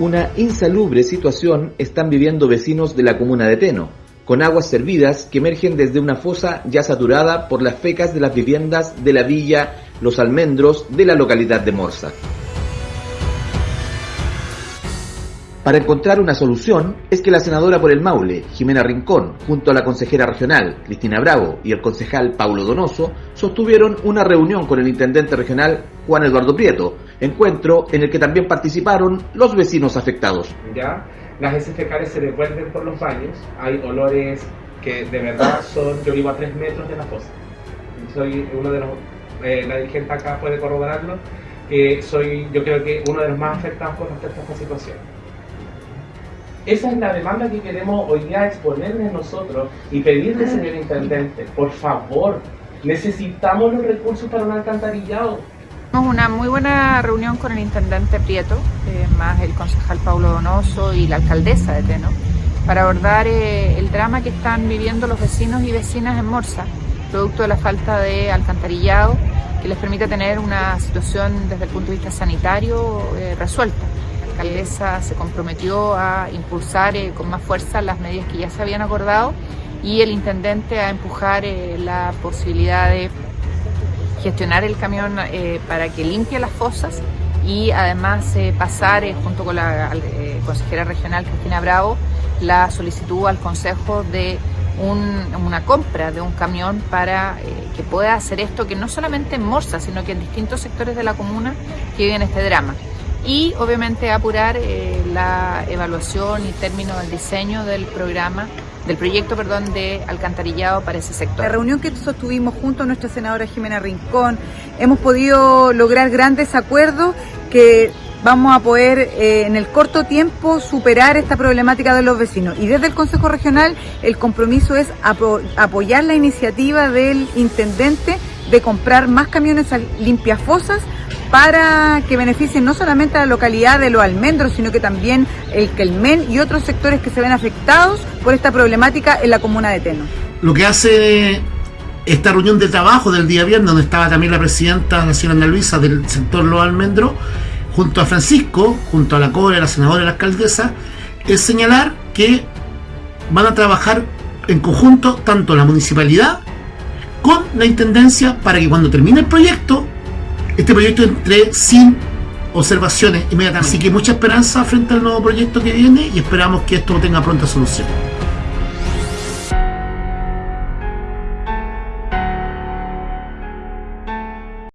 Una insalubre situación están viviendo vecinos de la comuna de Teno, con aguas servidas que emergen desde una fosa ya saturada por las fecas de las viviendas de la villa Los Almendros de la localidad de Morsa. Para encontrar una solución es que la senadora por el Maule, Jimena Rincón, junto a la consejera regional, Cristina Bravo, y el concejal Paulo Donoso, sostuvieron una reunión con el intendente regional, Juan Eduardo Prieto, encuentro en el que también participaron los vecinos afectados. ¿Ya? Las heces se devuelven por los baños, hay olores que de verdad son, yo vivo a tres metros de la fosa. Soy uno de los, eh, la dirigente acá puede corroborarlo, que soy yo creo que uno de los más afectados por esta situación. Esa es la demanda que queremos hoy día exponerles nosotros y pedirle, señor intendente, por favor, necesitamos los recursos para un alcantarillado. Tuvimos una muy buena reunión con el intendente Prieto, eh, más el concejal Paulo Donoso y la alcaldesa de Teno, para abordar eh, el drama que están viviendo los vecinos y vecinas en Morsa, producto de la falta de alcantarillado que les permite tener una situación desde el punto de vista sanitario eh, resuelta. La alcaldesa se comprometió a impulsar eh, con más fuerza las medidas que ya se habían acordado y el intendente a empujar eh, la posibilidad de gestionar el camión eh, para que limpie las fosas y además pasar junto con la consejera regional Cristina Bravo la solicitud al Consejo de una compra de un camión para que pueda hacer esto, que no solamente en Morsa, sino que en distintos sectores de la comuna que viven este drama y obviamente apurar eh, la evaluación y término del diseño del programa del proyecto perdón, de alcantarillado para ese sector. La reunión que sostuvimos junto a nuestra senadora Jimena Rincón, hemos podido lograr grandes acuerdos que vamos a poder eh, en el corto tiempo superar esta problemática de los vecinos. Y desde el Consejo Regional el compromiso es apoyar la iniciativa del intendente de comprar más camiones limpiafosas para que beneficien no solamente a la localidad de Los Almendros, sino que también el Quelmen y otros sectores que se ven afectados por esta problemática en la comuna de Teno. Lo que hace esta reunión de trabajo del día viernes, donde estaba también la presidenta, la señora Ana Luisa, del sector Los Almendros, junto a Francisco, junto a la CORE, la senadora y la alcaldesa, es señalar que van a trabajar en conjunto tanto la municipalidad con la intendencia para que cuando termine el proyecto este proyecto entre sin observaciones inmediatamente. Así que mucha esperanza frente al nuevo proyecto que viene y esperamos que esto tenga pronta solución.